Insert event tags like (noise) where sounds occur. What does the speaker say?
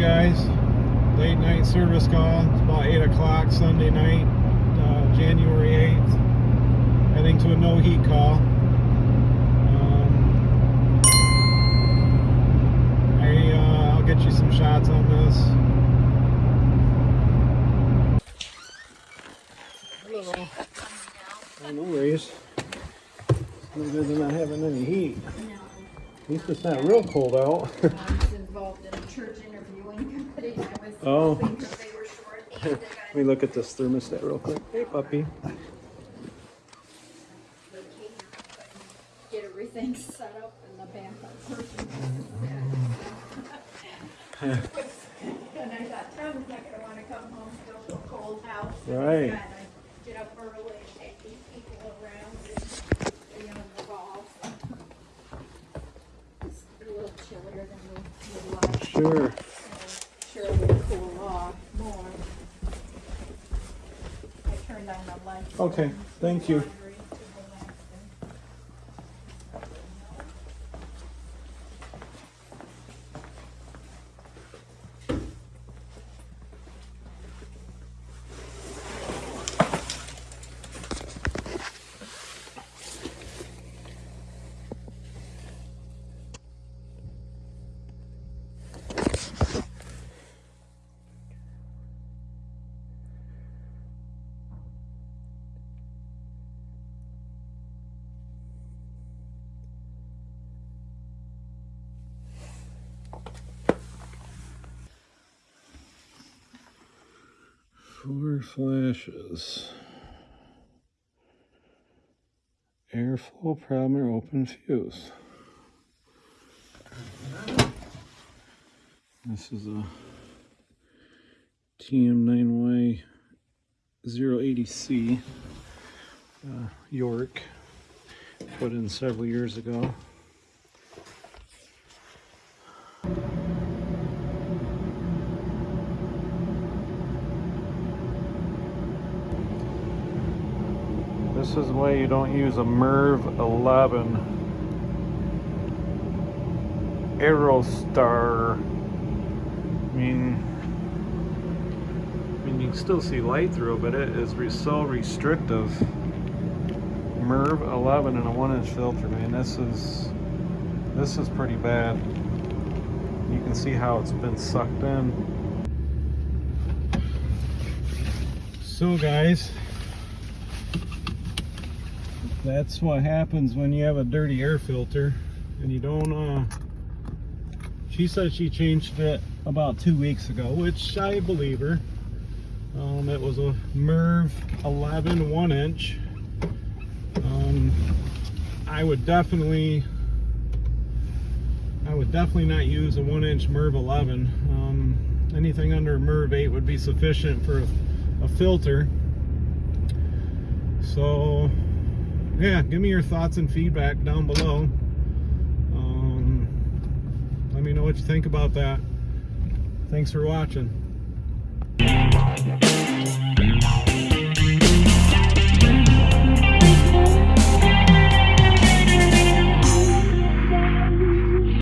guys. Late night service call. It's about 8 o'clock Sunday night, uh, January 8th. Heading to a no heat call. Um, I, uh, I'll get you some shots on this. Hello. Oh, no worries. It's no good than not having any heat. At least it's not real cold out. (laughs) I was involved in a church interviewing committee. I was Oh. hoping they were short. they (laughs) Let me look at this thermostat real quick. Hey, puppy. Get everything (laughs) set up in the backup person. (laughs) And I thought Tom's not gonna wanna come home to a cold house. Right. And I Get up early and take these people around and, you know, involved. It's a little chillier than we would like. Sure. Sure Okay, thank you. Four flashes. Airflow problem or open fuse. This is a TM9Y080C uh, York put in several years ago. This is why you don't use a MERV 11 Aerostar. I mean, I mean, you can still see light through but it is re so restrictive. MERV 11 and a one inch filter, man. This is, this is pretty bad. You can see how it's been sucked in. So guys, that's what happens when you have a dirty air filter and you don't uh she said she changed it about two weeks ago which i believe her. Um it was a merv 11 one inch. Um i would definitely i would definitely not use a one inch merv 11 um anything under merv 8 would be sufficient for a, a filter. So yeah, give me your thoughts and feedback down below. Um, let me know what you think about that. Thanks for watching.